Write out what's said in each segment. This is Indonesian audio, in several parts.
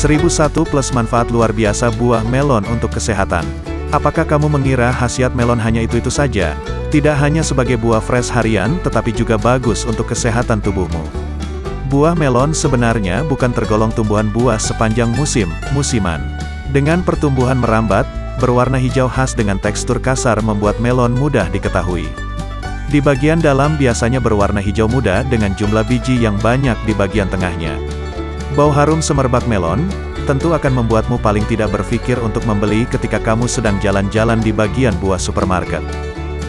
1001 plus manfaat luar biasa buah melon untuk kesehatan. Apakah kamu mengira khasiat melon hanya itu-itu saja? Tidak hanya sebagai buah fresh harian, tetapi juga bagus untuk kesehatan tubuhmu. Buah melon sebenarnya bukan tergolong tumbuhan buah sepanjang musim, musiman. Dengan pertumbuhan merambat, berwarna hijau khas dengan tekstur kasar membuat melon mudah diketahui. Di bagian dalam biasanya berwarna hijau muda dengan jumlah biji yang banyak di bagian tengahnya. Bau harum semerbak melon, tentu akan membuatmu paling tidak berpikir untuk membeli ketika kamu sedang jalan-jalan di bagian buah supermarket.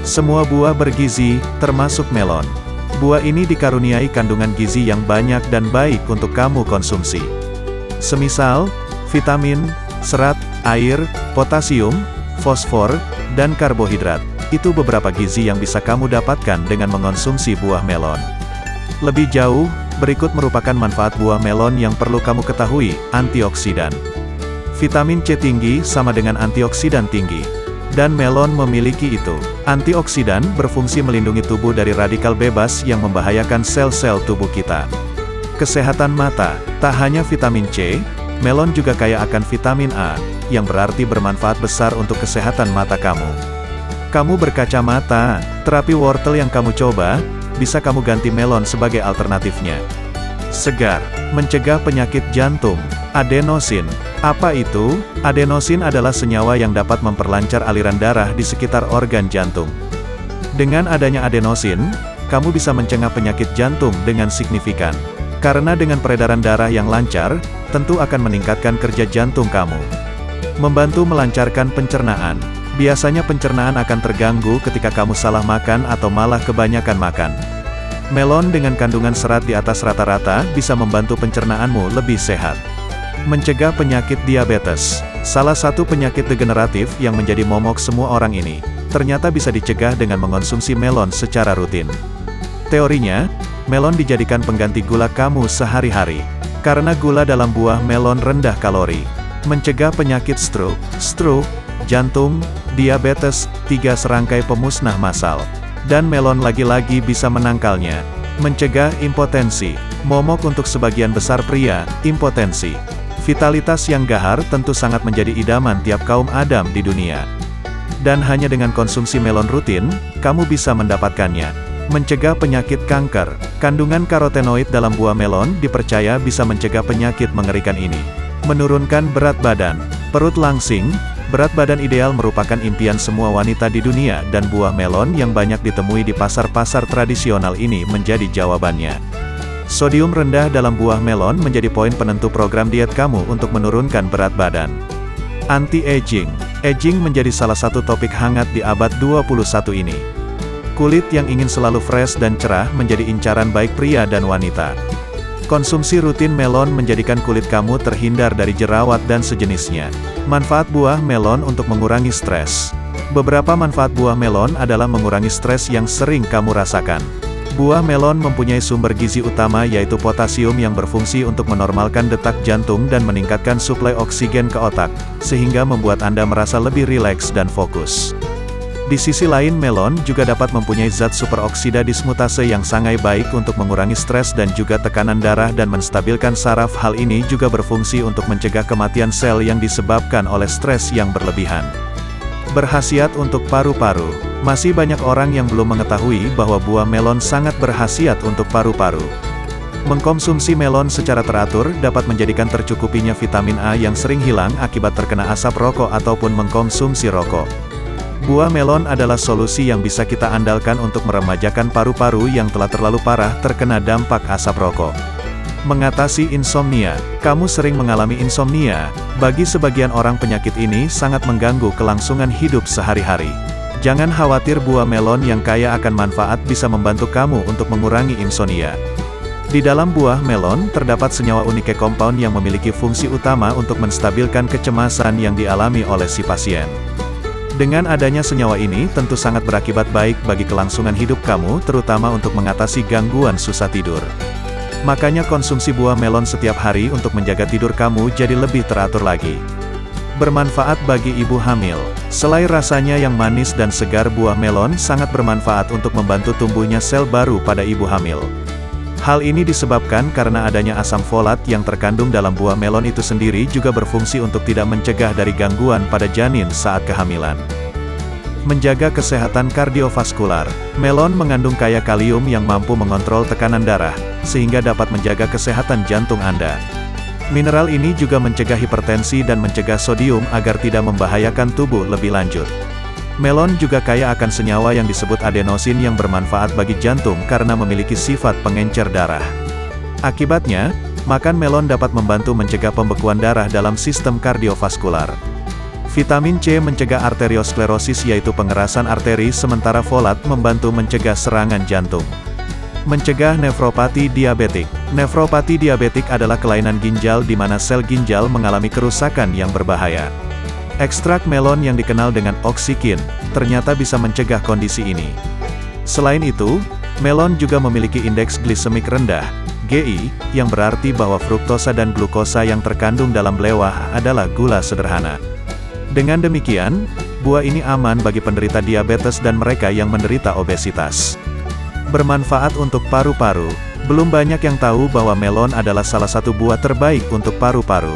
Semua buah bergizi, termasuk melon. Buah ini dikaruniai kandungan gizi yang banyak dan baik untuk kamu konsumsi. Semisal, vitamin, serat, air, potasium, fosfor, dan karbohidrat. Itu beberapa gizi yang bisa kamu dapatkan dengan mengonsumsi buah melon. Lebih jauh, berikut merupakan manfaat buah melon yang perlu kamu ketahui, antioksidan. Vitamin C tinggi sama dengan antioksidan tinggi. Dan melon memiliki itu. Antioksidan berfungsi melindungi tubuh dari radikal bebas yang membahayakan sel-sel tubuh kita. Kesehatan mata, tak hanya vitamin C, melon juga kaya akan vitamin A, yang berarti bermanfaat besar untuk kesehatan mata kamu. Kamu berkacamata, terapi wortel yang kamu coba, bisa kamu ganti melon sebagai alternatifnya. Segar, mencegah penyakit jantung, adenosin. Apa itu? Adenosin adalah senyawa yang dapat memperlancar aliran darah di sekitar organ jantung. Dengan adanya adenosin, kamu bisa mencegah penyakit jantung dengan signifikan. Karena dengan peredaran darah yang lancar, tentu akan meningkatkan kerja jantung kamu. Membantu melancarkan pencernaan. Biasanya pencernaan akan terganggu ketika kamu salah makan atau malah kebanyakan makan. Melon dengan kandungan serat di atas rata-rata bisa membantu pencernaanmu lebih sehat. Mencegah penyakit diabetes. Salah satu penyakit degeneratif yang menjadi momok semua orang ini, ternyata bisa dicegah dengan mengonsumsi melon secara rutin. Teorinya, melon dijadikan pengganti gula kamu sehari-hari. Karena gula dalam buah melon rendah kalori. Mencegah penyakit stroke, stroke, jantung, diabetes, tiga serangkai pemusnah massal. Dan melon lagi-lagi bisa menangkalnya. Mencegah impotensi. Momok untuk sebagian besar pria, impotensi. Vitalitas yang gahar tentu sangat menjadi idaman tiap kaum Adam di dunia. Dan hanya dengan konsumsi melon rutin, kamu bisa mendapatkannya. Mencegah penyakit kanker. Kandungan karotenoid dalam buah melon dipercaya bisa mencegah penyakit mengerikan ini. Menurunkan berat badan. Perut langsing, Berat badan ideal merupakan impian semua wanita di dunia dan buah melon yang banyak ditemui di pasar-pasar tradisional ini menjadi jawabannya. Sodium rendah dalam buah melon menjadi poin penentu program diet kamu untuk menurunkan berat badan. Anti-aging. Aging menjadi salah satu topik hangat di abad 21 ini. Kulit yang ingin selalu fresh dan cerah menjadi incaran baik pria dan wanita. Konsumsi rutin melon menjadikan kulit kamu terhindar dari jerawat dan sejenisnya. Manfaat buah melon untuk mengurangi stres. Beberapa manfaat buah melon adalah mengurangi stres yang sering kamu rasakan. Buah melon mempunyai sumber gizi utama yaitu potasium yang berfungsi untuk menormalkan detak jantung dan meningkatkan suplai oksigen ke otak, sehingga membuat Anda merasa lebih rileks dan fokus. Di sisi lain melon juga dapat mempunyai zat superoksida dismutase yang sangat baik untuk mengurangi stres dan juga tekanan darah dan menstabilkan saraf hal ini juga berfungsi untuk mencegah kematian sel yang disebabkan oleh stres yang berlebihan. Berhasiat untuk paru-paru. Masih banyak orang yang belum mengetahui bahwa buah melon sangat berhasiat untuk paru-paru. Mengkonsumsi melon secara teratur dapat menjadikan tercukupinya vitamin A yang sering hilang akibat terkena asap rokok ataupun mengkonsumsi rokok. Buah melon adalah solusi yang bisa kita andalkan untuk meremajakan paru-paru yang telah terlalu parah terkena dampak asap rokok. Mengatasi insomnia. Kamu sering mengalami insomnia. Bagi sebagian orang penyakit ini sangat mengganggu kelangsungan hidup sehari-hari. Jangan khawatir buah melon yang kaya akan manfaat bisa membantu kamu untuk mengurangi insomnia. Di dalam buah melon, terdapat senyawa unik compound yang memiliki fungsi utama untuk menstabilkan kecemasan yang dialami oleh si pasien. Dengan adanya senyawa ini tentu sangat berakibat baik bagi kelangsungan hidup kamu terutama untuk mengatasi gangguan susah tidur. Makanya konsumsi buah melon setiap hari untuk menjaga tidur kamu jadi lebih teratur lagi. Bermanfaat bagi ibu hamil. Selain rasanya yang manis dan segar buah melon sangat bermanfaat untuk membantu tumbuhnya sel baru pada ibu hamil. Hal ini disebabkan karena adanya asam folat yang terkandung dalam buah melon itu sendiri juga berfungsi untuk tidak mencegah dari gangguan pada janin saat kehamilan. Menjaga kesehatan kardiovaskular, melon mengandung kaya kalium yang mampu mengontrol tekanan darah, sehingga dapat menjaga kesehatan jantung Anda. Mineral ini juga mencegah hipertensi dan mencegah sodium agar tidak membahayakan tubuh lebih lanjut. Melon juga kaya akan senyawa yang disebut adenosin yang bermanfaat bagi jantung karena memiliki sifat pengencer darah. Akibatnya, makan melon dapat membantu mencegah pembekuan darah dalam sistem kardiovaskular. Vitamin C mencegah arteriosklerosis yaitu pengerasan arteri sementara folat membantu mencegah serangan jantung. Mencegah nefropati diabetik. Nefropati diabetik adalah kelainan ginjal di mana sel ginjal mengalami kerusakan yang berbahaya. Ekstrak melon yang dikenal dengan oksikin, ternyata bisa mencegah kondisi ini. Selain itu, melon juga memiliki indeks glisemik rendah, GI, yang berarti bahwa fruktosa dan glukosa yang terkandung dalam belewah adalah gula sederhana. Dengan demikian, buah ini aman bagi penderita diabetes dan mereka yang menderita obesitas. Bermanfaat untuk paru-paru, belum banyak yang tahu bahwa melon adalah salah satu buah terbaik untuk paru-paru.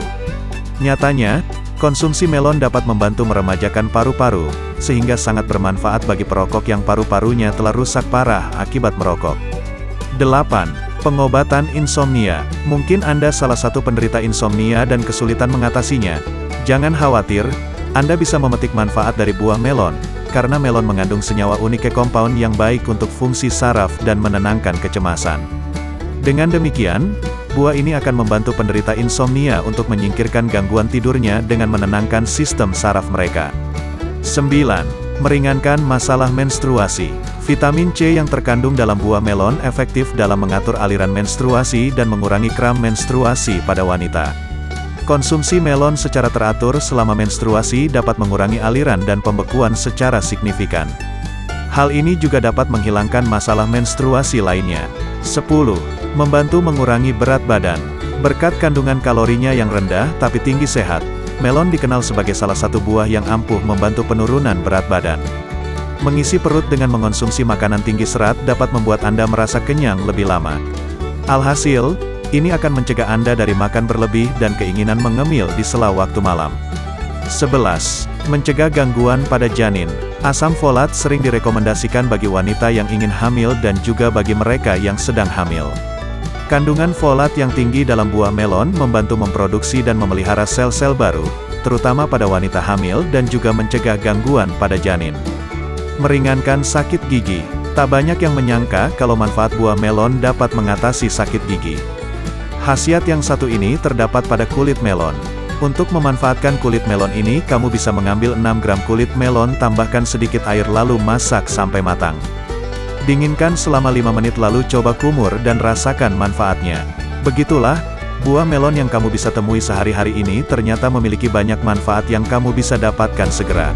Nyatanya, Konsumsi melon dapat membantu meremajakan paru-paru, sehingga sangat bermanfaat bagi perokok yang paru-parunya telah rusak parah akibat merokok. 8. Pengobatan insomnia. Mungkin Anda salah satu penderita insomnia dan kesulitan mengatasinya. Jangan khawatir, Anda bisa memetik manfaat dari buah melon, karena melon mengandung senyawa unik compound yang baik untuk fungsi saraf dan menenangkan kecemasan. Dengan demikian, Buah ini akan membantu penderita insomnia untuk menyingkirkan gangguan tidurnya dengan menenangkan sistem saraf mereka. 9. Meringankan masalah menstruasi. Vitamin C yang terkandung dalam buah melon efektif dalam mengatur aliran menstruasi dan mengurangi kram menstruasi pada wanita. Konsumsi melon secara teratur selama menstruasi dapat mengurangi aliran dan pembekuan secara signifikan. Hal ini juga dapat menghilangkan masalah menstruasi lainnya. 10 Membantu mengurangi berat badan. Berkat kandungan kalorinya yang rendah tapi tinggi sehat, melon dikenal sebagai salah satu buah yang ampuh membantu penurunan berat badan. Mengisi perut dengan mengonsumsi makanan tinggi serat dapat membuat Anda merasa kenyang lebih lama. Alhasil, ini akan mencegah Anda dari makan berlebih dan keinginan mengemil di sela waktu malam. 11. Mencegah gangguan pada janin. Asam folat sering direkomendasikan bagi wanita yang ingin hamil dan juga bagi mereka yang sedang hamil. Kandungan folat yang tinggi dalam buah melon membantu memproduksi dan memelihara sel-sel baru, terutama pada wanita hamil dan juga mencegah gangguan pada janin. Meringankan sakit gigi. Tak banyak yang menyangka kalau manfaat buah melon dapat mengatasi sakit gigi. Khasiat yang satu ini terdapat pada kulit melon. Untuk memanfaatkan kulit melon ini, kamu bisa mengambil 6 gram kulit melon tambahkan sedikit air lalu masak sampai matang. Dinginkan selama 5 menit lalu coba kumur dan rasakan manfaatnya. Begitulah, buah melon yang kamu bisa temui sehari-hari ini ternyata memiliki banyak manfaat yang kamu bisa dapatkan segera.